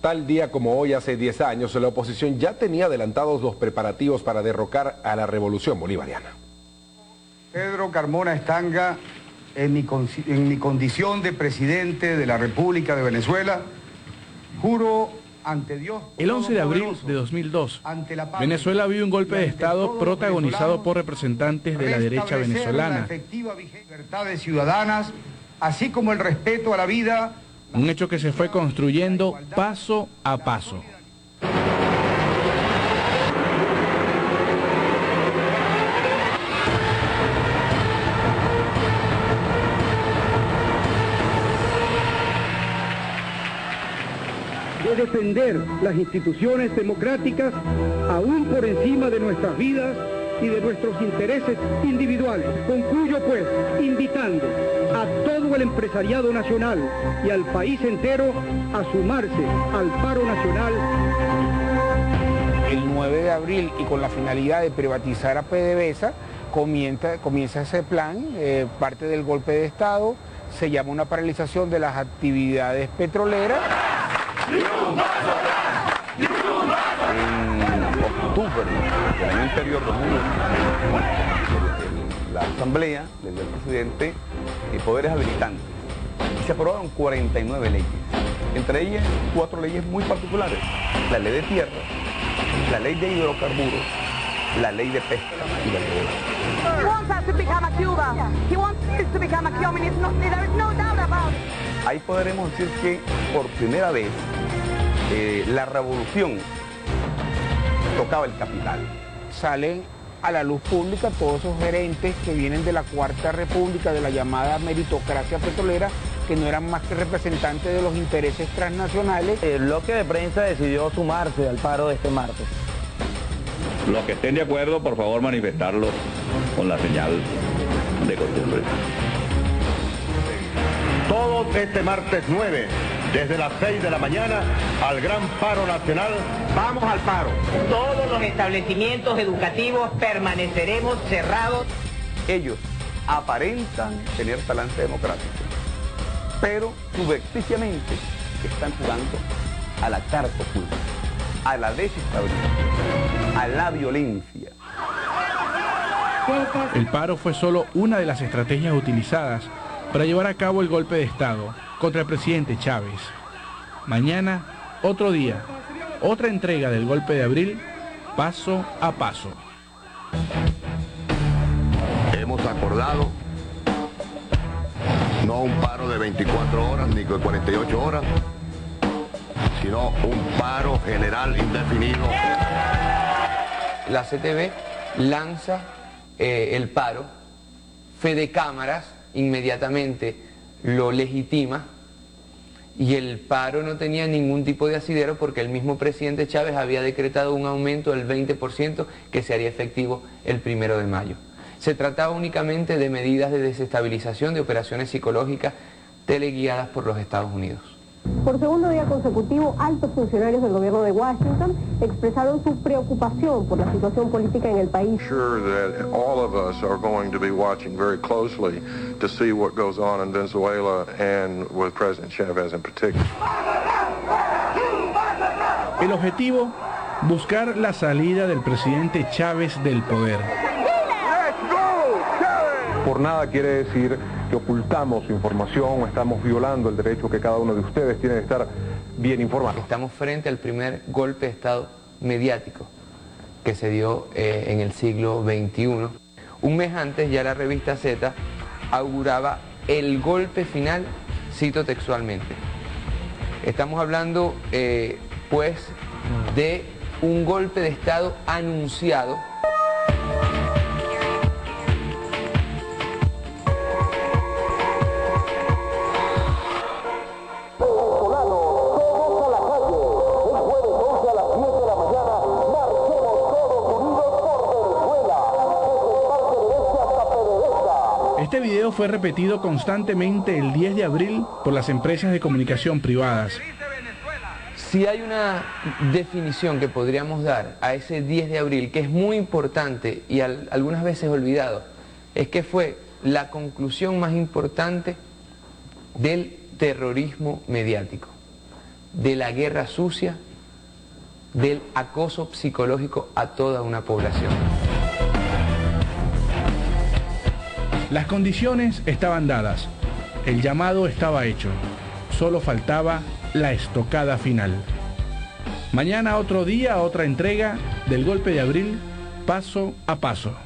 Tal día como hoy, hace 10 años, la oposición ya tenía adelantados los preparativos para derrocar a la revolución bolivariana. Pedro Carmona Estanga, en mi, en mi condición de presidente de la República de Venezuela, juro ante Dios... El 11 de abril de 2002, Venezuela vio un golpe de Estado protagonizado por representantes de la derecha venezolana. efectiva libertades ciudadanas, así como el respeto a la vida un hecho que se fue construyendo paso a paso. de defender las instituciones democráticas aún por encima de nuestras vidas y de nuestros intereses individuales. Concluyo pues invitando a todo el empresariado nacional y al país entero a sumarse al paro nacional. El 9 de abril y con la finalidad de privatizar a PDVSA, comienza, ese plan, eh, parte del golpe de Estado, se llama una paralización de las actividades petroleras del año anterior, la Asamblea le dio al presidente poderes habilitantes. Y se aprobaron 49 leyes, entre ellas cuatro leyes muy particulares, la ley de tierra, la ley de hidrocarburos, la ley de pesca y la ley Ahí podremos decir que por primera vez eh, la revolución tocaba el capital. Salen a la luz pública todos esos gerentes que vienen de la Cuarta República, de la llamada meritocracia petrolera, que no eran más que representantes de los intereses transnacionales. El bloque de prensa decidió sumarse al paro de este martes. Los que estén de acuerdo, por favor, manifestarlo con la señal de costumbre. Todo este martes 9 desde las 6 de la mañana al gran paro nacional. Vamos al paro. Todos los establecimientos educativos permaneceremos cerrados. Ellos aparentan tener talante democrático, pero subexticiamente están jugando a la carta oculta, a la desestabilización, a la violencia. El paro fue solo una de las estrategias utilizadas para llevar a cabo el golpe de Estado contra el presidente Chávez. Mañana, otro día, otra entrega del golpe de abril, paso a paso. Hemos acordado no un paro de 24 horas ni de 48 horas, sino un paro general indefinido. La CTV lanza eh, el paro, Fede Cámaras inmediatamente lo legitima y el paro no tenía ningún tipo de asidero porque el mismo presidente Chávez había decretado un aumento del 20% que se haría efectivo el primero de mayo. Se trataba únicamente de medidas de desestabilización de operaciones psicológicas teleguiadas por los Estados Unidos. Por segundo día consecutivo, altos funcionarios del gobierno de Washington expresaron su preocupación por la situación política en el país. Sure that all of us are going to be watching very closely to see what goes on in Venezuela and with President Chavez in particular. El objetivo, buscar la salida del presidente Chávez del poder. Por nada quiere decir que ocultamos información estamos violando el derecho que cada uno de ustedes tiene de estar bien informado. Estamos frente al primer golpe de Estado mediático que se dio eh, en el siglo XXI. Un mes antes ya la revista Z auguraba el golpe final, cito textualmente. Estamos hablando eh, pues de un golpe de Estado anunciado Este video fue repetido constantemente el 10 de abril por las empresas de comunicación privadas. Si hay una definición que podríamos dar a ese 10 de abril, que es muy importante y algunas veces olvidado, es que fue la conclusión más importante del terrorismo mediático. de la guerra sucia, del acoso psicológico a toda una población. Las condiciones estaban dadas, el llamado estaba hecho, solo faltaba la estocada final. Mañana otro día, otra entrega del golpe de abril, paso a paso.